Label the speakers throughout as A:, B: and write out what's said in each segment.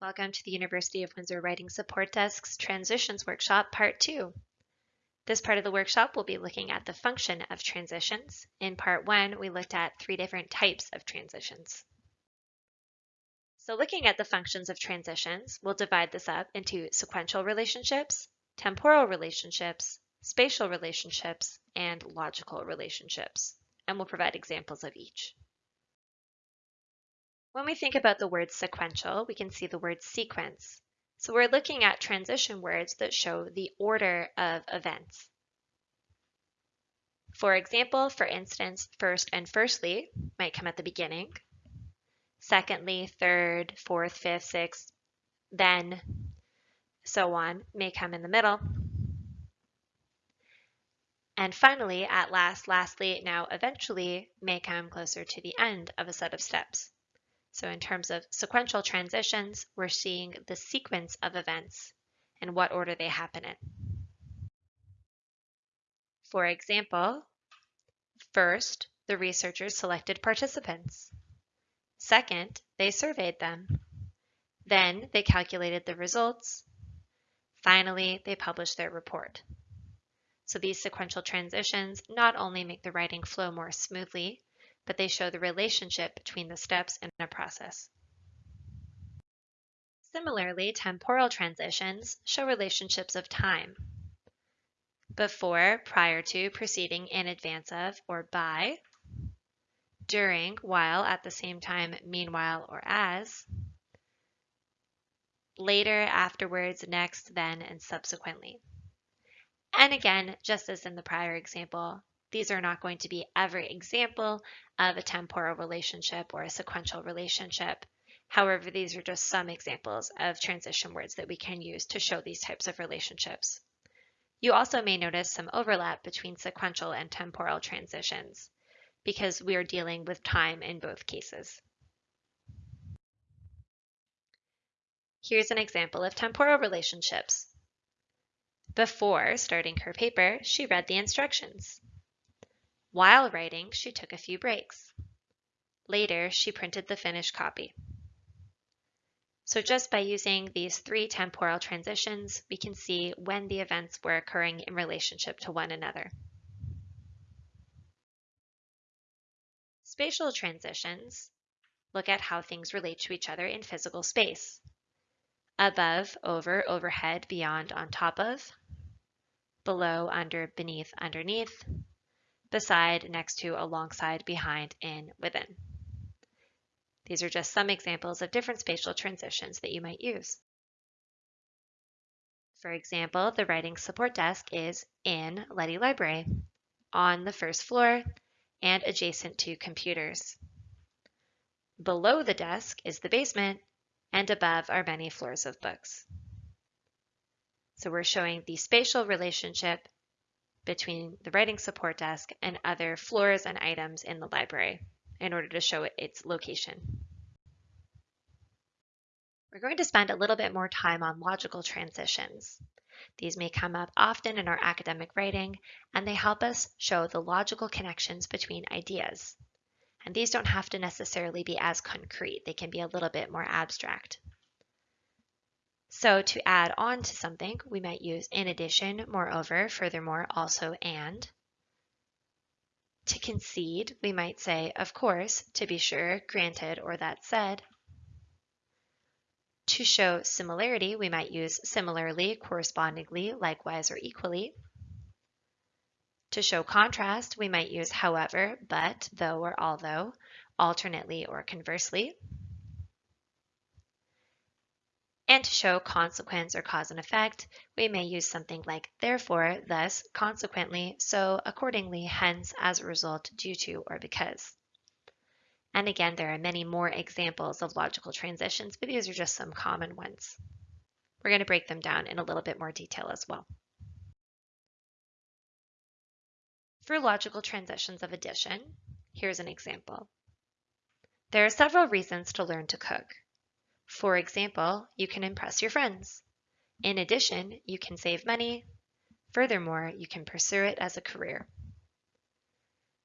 A: Welcome to the University of Windsor Writing Support Desk's Transitions Workshop Part 2. This part of the workshop will be looking at the function of transitions. In Part 1, we looked at three different types of transitions. So looking at the functions of transitions, we'll divide this up into sequential relationships, temporal relationships, spatial relationships, and logical relationships, and we'll provide examples of each. When we think about the word sequential, we can see the word sequence. So we're looking at transition words that show the order of events. For example, for instance, first and firstly might come at the beginning. Secondly, third, fourth, fifth, sixth, then, so on, may come in the middle. And finally, at last, lastly, now eventually may come closer to the end of a set of steps. So in terms of sequential transitions, we're seeing the sequence of events and what order they happen in. For example, first, the researchers selected participants. Second, they surveyed them. Then they calculated the results. Finally, they published their report. So these sequential transitions not only make the writing flow more smoothly, but they show the relationship between the steps in a process. Similarly, temporal transitions show relationships of time. Before, prior to, preceding, in advance of, or by. During, while, at the same time, meanwhile, or as. Later, afterwards, next, then, and subsequently. And again, just as in the prior example, these are not going to be every example of a temporal relationship or a sequential relationship. However, these are just some examples of transition words that we can use to show these types of relationships. You also may notice some overlap between sequential and temporal transitions because we are dealing with time in both cases. Here's an example of temporal relationships. Before starting her paper, she read the instructions. While writing, she took a few breaks. Later, she printed the finished copy. So just by using these three temporal transitions, we can see when the events were occurring in relationship to one another. Spatial transitions look at how things relate to each other in physical space. Above, over, overhead, beyond, on top of. Below, under, beneath, underneath beside, next to, alongside, behind, in, within. These are just some examples of different spatial transitions that you might use. For example, the writing support desk is in Leddy Library, on the first floor, and adjacent to computers. Below the desk is the basement, and above are many floors of books. So we're showing the spatial relationship between the writing support desk and other floors and items in the library in order to show its location. We're going to spend a little bit more time on logical transitions. These may come up often in our academic writing, and they help us show the logical connections between ideas. And these don't have to necessarily be as concrete. They can be a little bit more abstract. So to add on to something, we might use in addition, moreover, furthermore, also, and. To concede, we might say, of course, to be sure, granted, or that said. To show similarity, we might use similarly, correspondingly, likewise, or equally. To show contrast, we might use however, but, though, or although, alternately, or conversely. And to show consequence or cause and effect, we may use something like therefore, thus, consequently, so, accordingly, hence, as a result, due to, or because. And again, there are many more examples of logical transitions, but these are just some common ones. We're going to break them down in a little bit more detail as well. For logical transitions of addition, here's an example. There are several reasons to learn to cook. For example, you can impress your friends. In addition, you can save money. Furthermore, you can pursue it as a career.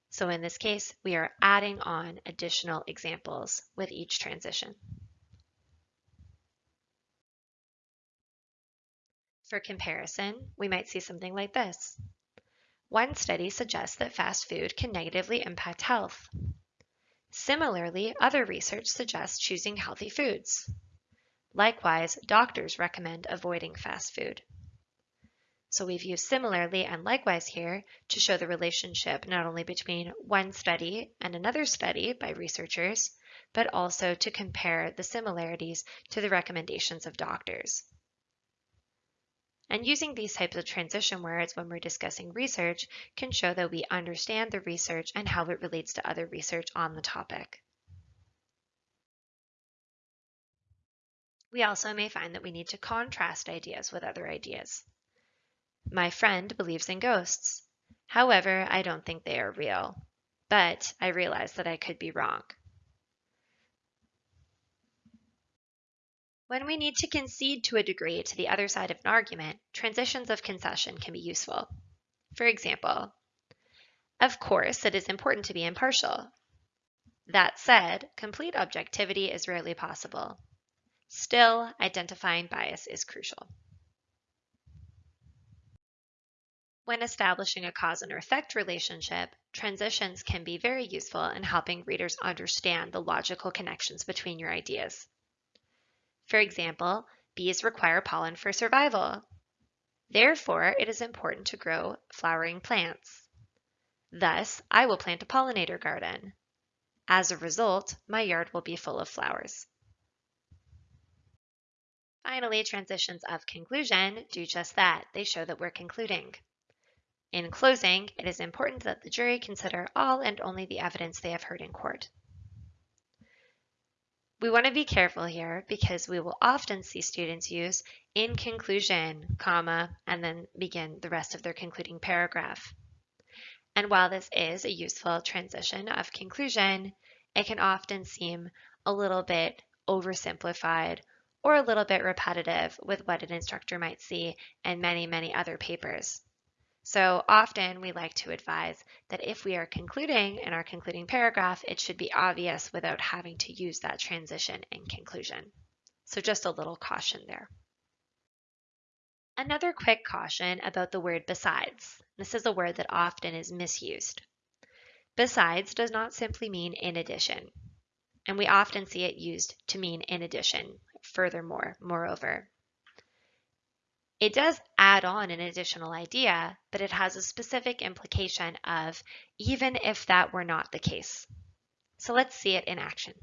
A: So in this case, we are adding on additional examples with each transition. For comparison, we might see something like this. One study suggests that fast food can negatively impact health. Similarly, other research suggests choosing healthy foods. Likewise, doctors recommend avoiding fast food. So we've used similarly and likewise here to show the relationship not only between one study and another study by researchers, but also to compare the similarities to the recommendations of doctors. And using these types of transition words when we're discussing research can show that we understand the research and how it relates to other research on the topic. We also may find that we need to contrast ideas with other ideas. My friend believes in ghosts. However, I don't think they are real. But I realize that I could be wrong. When we need to concede to a degree to the other side of an argument, transitions of concession can be useful. For example, of course, it is important to be impartial. That said, complete objectivity is rarely possible. Still, identifying bias is crucial. When establishing a cause and effect relationship, transitions can be very useful in helping readers understand the logical connections between your ideas. For example, bees require pollen for survival. Therefore, it is important to grow flowering plants. Thus, I will plant a pollinator garden. As a result, my yard will be full of flowers. Finally, transitions of conclusion do just that. They show that we're concluding. In closing, it is important that the jury consider all and only the evidence they have heard in court. We want to be careful here because we will often see students use in conclusion, comma, and then begin the rest of their concluding paragraph. And while this is a useful transition of conclusion, it can often seem a little bit oversimplified or a little bit repetitive with what an instructor might see in many, many other papers. So often we like to advise that if we are concluding in our concluding paragraph, it should be obvious without having to use that transition in conclusion. So just a little caution there. Another quick caution about the word besides. This is a word that often is misused. Besides does not simply mean in addition, and we often see it used to mean in addition, furthermore, moreover. It does add on an additional idea, but it has a specific implication of even if that were not the case. So let's see it in action.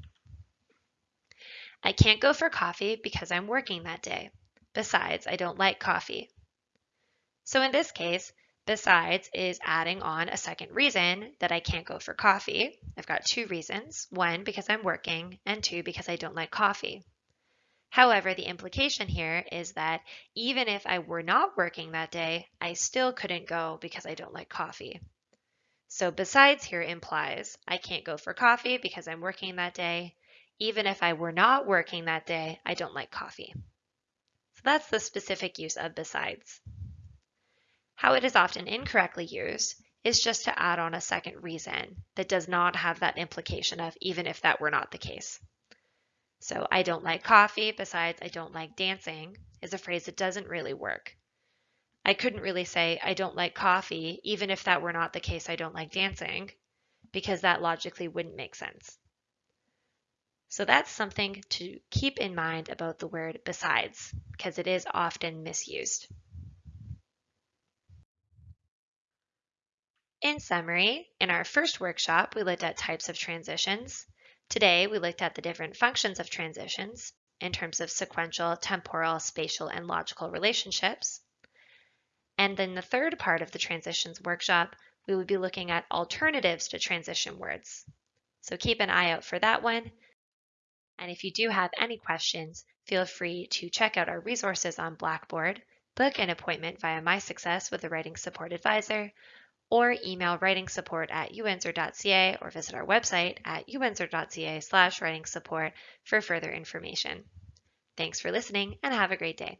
A: I can't go for coffee because I'm working that day. Besides, I don't like coffee. So in this case, besides is adding on a second reason that I can't go for coffee. I've got two reasons. One, because I'm working, and two, because I don't like coffee. However, the implication here is that even if I were not working that day, I still couldn't go because I don't like coffee. So besides here implies I can't go for coffee because I'm working that day. Even if I were not working that day, I don't like coffee. So that's the specific use of besides. How it is often incorrectly used is just to add on a second reason that does not have that implication of even if that were not the case. So I don't like coffee, besides I don't like dancing, is a phrase that doesn't really work. I couldn't really say I don't like coffee, even if that were not the case I don't like dancing, because that logically wouldn't make sense. So that's something to keep in mind about the word besides, because it is often misused. In summary, in our first workshop, we looked at types of transitions. Today, we looked at the different functions of transitions in terms of sequential, temporal, spatial, and logical relationships. And then the third part of the transitions workshop, we would be looking at alternatives to transition words. So keep an eye out for that one. And if you do have any questions, feel free to check out our resources on Blackboard, book an appointment via My Success with a Writing Support Advisor, or email writing support at uwindsor.ca or visit our website at uwindsor.ca slash writing support for further information. Thanks for listening and have a great day.